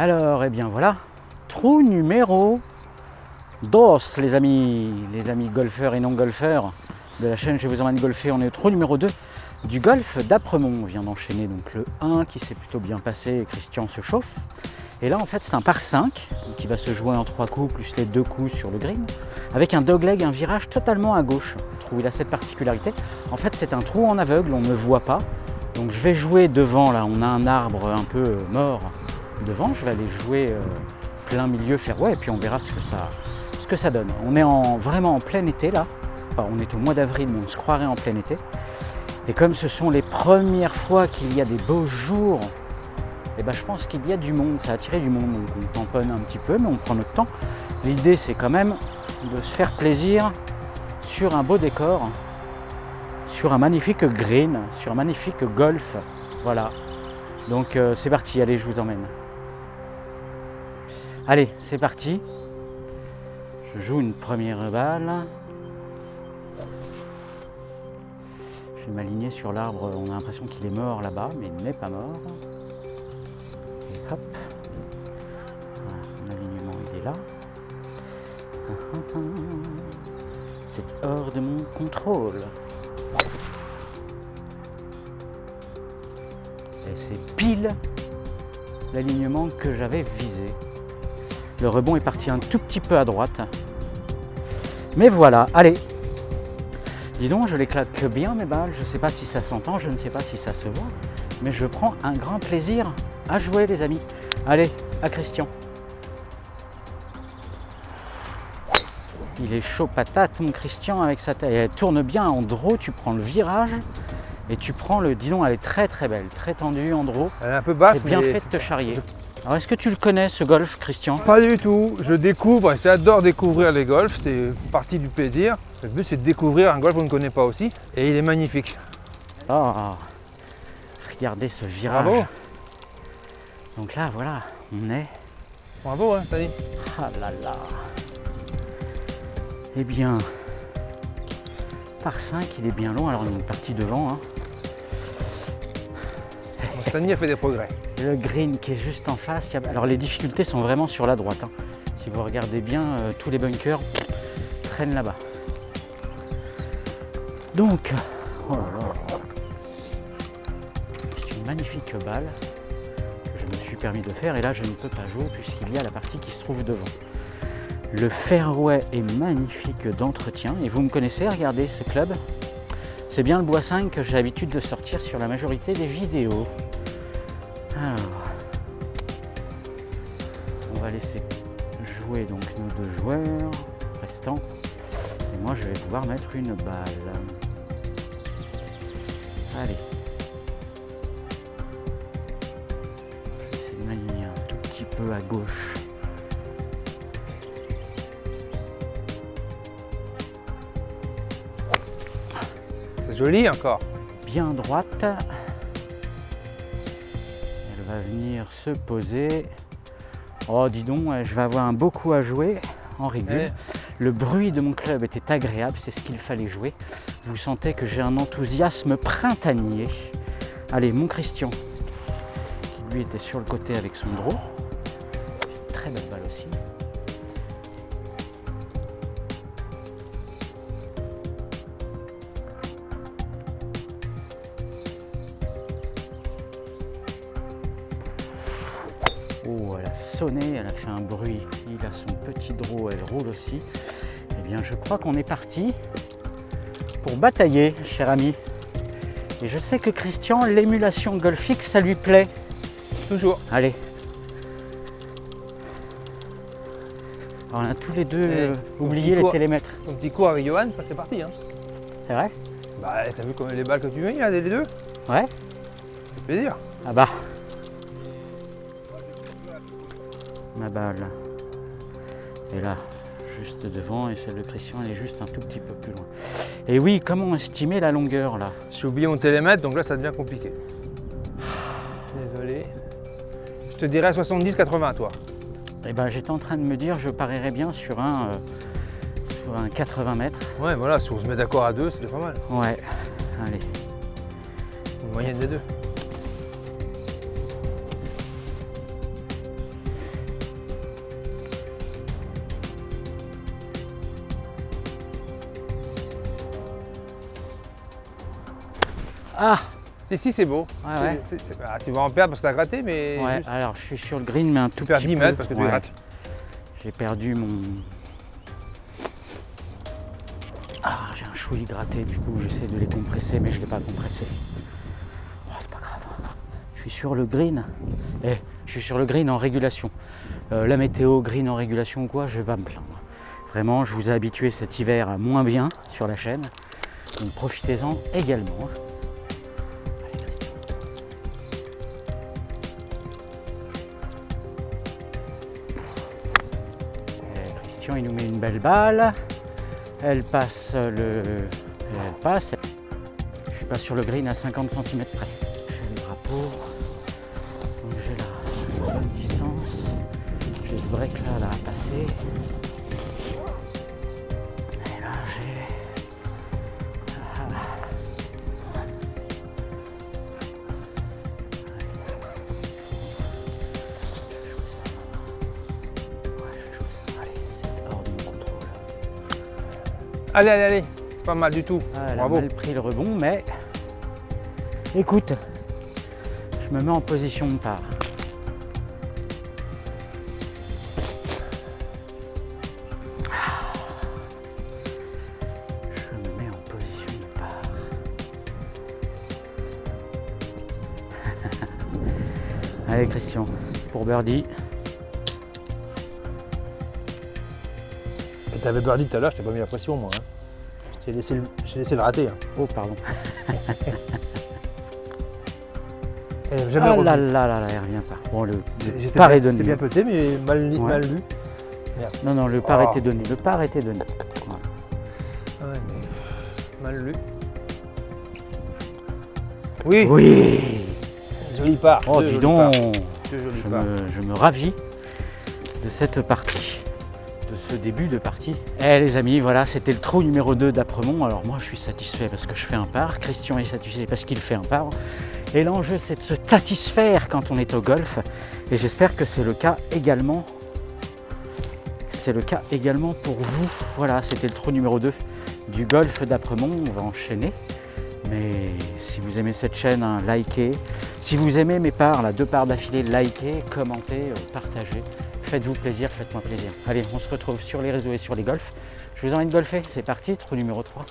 Alors, eh bien voilà, trou numéro 2, les amis, les amis golfeurs et non golfeurs de la chaîne Je vous emmène golfer. On est au trou numéro 2 du golf d'Apremont. On vient d'enchaîner donc le 1 qui s'est plutôt bien passé Christian se chauffe. Et là en fait c'est un par 5 qui va se jouer en 3 coups plus les 2 coups sur le green avec un dogleg, un virage totalement à gauche. Le trou il a cette particularité. En fait c'est un trou en aveugle, on ne voit pas. Donc je vais jouer devant là, on a un arbre un peu mort devant, je vais aller jouer euh, plein milieu fairway et puis on verra ce que ça, ce que ça donne. On est en, vraiment en plein été là, enfin on est au mois d'avril mais on se croirait en plein été. Et comme ce sont les premières fois qu'il y a des beaux jours, et eh ben je pense qu'il y a du monde, ça a attiré du monde, donc on tamponne un petit peu mais on prend notre temps. L'idée c'est quand même de se faire plaisir sur un beau décor, sur un magnifique green, sur un magnifique golf, voilà. Donc euh, c'est parti, allez je vous emmène. Allez, c'est parti. Je joue une première balle. Je vais m'aligner sur l'arbre. On a l'impression qu'il est mort là-bas, mais il n'est pas mort. Et hop. mon alignement, il est là. C'est hors de mon contrôle. Et c'est pile l'alignement que j'avais visé. Le rebond est parti un tout petit peu à droite. Mais voilà, allez. Dis donc, je les claque bien mes balles. Je ne sais pas si ça s'entend, je ne sais pas si ça se voit. Mais je prends un grand plaisir à jouer les amis. Allez, à Christian. Il est chaud patate mon Christian avec sa taille. Elle tourne bien en draw, tu prends le virage et tu prends le... Dis donc, elle est très très belle, très tendue en draw. Elle est un peu basse, bien fait de te charrier. Alors est-ce que tu le connais ce golf Christian? Pas du tout, je découvre et j'adore découvrir les golfs, c'est partie du plaisir. Le but c'est de découvrir un golf qu'on ne connaît pas aussi et il est magnifique. Oh, regardez ce virage. Bravo. Donc là voilà, on est... Bravo hein, salut. Ah là là. Eh bien, par 5, il est bien long, alors on est parti devant. Hein. Sani a fait des progrès. Le green qui est juste en face. Alors les difficultés sont vraiment sur la droite. Hein. Si vous regardez bien, euh, tous les bunkers traînent là-bas. Donc, oh c'est une magnifique balle que je me suis permis de faire et là je ne peux pas jouer puisqu'il y a la partie qui se trouve devant. Le fairway est magnifique d'entretien et vous me connaissez, regardez ce club. C'est bien le bois 5 que j'ai l'habitude de sortir sur la majorité des vidéos. Alors, on va laisser jouer donc nos deux joueurs restants. Et moi, je vais pouvoir mettre une balle. Allez. Je vais essayer de m'aligner un tout petit peu à gauche. C'est joli encore. Bien droite va venir se poser. Oh, dis donc, je vais avoir un beau coup à jouer en régule. Le bruit de mon club était agréable, c'est ce qu'il fallait jouer. Vous sentez que j'ai un enthousiasme printanier. Allez, mon Christian, qui lui était sur le côté avec son draw. Très belle balle aussi. A sonné, elle a fait un bruit. Il a son petit draw, elle roule aussi. Eh bien, je crois qu'on est parti pour batailler, cher ami. Et je sais que Christian, l'émulation golfique, ça lui plaît. Toujours. Allez. on a tous les deux euh, oublié les télémètres. Ton petit coup avec Johan, c'est parti. Hein. C'est vrai Bah, t'as vu les balles que tu mets, là, les deux Ouais. C'est plaisir. Ah bah. Ma balle est là, juste devant, et celle de Christian elle est juste un tout petit peu plus loin. Et oui, comment estimer la longueur là? J'ai oublié mon télémètre, donc là ça devient compliqué. Désolé. Je te dirais 70-80 toi. Eh ben j'étais en train de me dire, je parierais bien sur un, euh, sur un 80 mètres. Ouais, voilà, si on se met d'accord à deux, c'est pas mal. Ouais, allez. Une moyenne des deux. Ah Si, si, c'est beau. Ouais, ah, tu vas en perdre parce que tu as gratté, mais Ouais, juste- alors je suis sur le green, mais un tout tu petit 10 peu. mètres parce que tu grattes. J'ai perdu mon. Ah, j'ai un chouï gratté, du coup j'essaie de les compresser, mais je ne l'ai pas compressé. Oh, c'est pas grave. Je suis sur le green. Eh, je suis sur le green en régulation. Euh, la météo, green en régulation ou quoi, je vais pas me plaindre. Vraiment, je vous ai habitué cet hiver à moins bien sur la chaîne. Donc profitez-en également. Il nous met une belle balle. Elle passe le. Elle passe. Je suis pas sur le green à 50 cm près. J'ai le drapeau. J'ai la bonne distance. J'ai le break là, là à passer. Allez, allez, allez. C'est pas mal du tout. Ah, elle Bravo. a mal pris le rebond, mais écoute, je me mets en position de part. Je me mets en position de part. Allez Christian, pour birdie. T'avais birdie tout à l'heure, je t'ai pas mis la pression, moi. hein. J'ai laissé, le- laissé le rater. hein. Oh pardon. Elle avait jamais Ah revenu. là là là là, elle revient pas. Bon, le, par est donné. C'est bien pété, mais mal, Ouais. mal lu. Non, non, le par Oh. était donné. Le par était donné. Voilà. Ouais, mais mal lu. Oui, Oui joli part. Oh, dis donc je me, je me ravis de cette partie, ce début de partie. Eh les amis, voilà, c'était le trou numéro 2 d'Apremont. Alors moi, je suis satisfait parce que je fais un par. Christian est satisfait parce qu'il fait un par. Et l'enjeu, c'est de se satisfaire quand on est au golf. Et j'espère que c'est le cas également. C'est le cas également pour vous. Voilà, c'était le trou numéro 2 du golf d'Apremont. On va enchaîner. Mais si vous aimez cette chaîne, hein, likez. Si vous aimez mes parts, là, deux parts d'affilée, likez, commentez, euh, partagez. Faites-vous plaisir, faites-moi plaisir. Allez, on se retrouve sur les réseaux et sur les golfs. Je vous emmène golfer, c'est parti, trou numéro 3.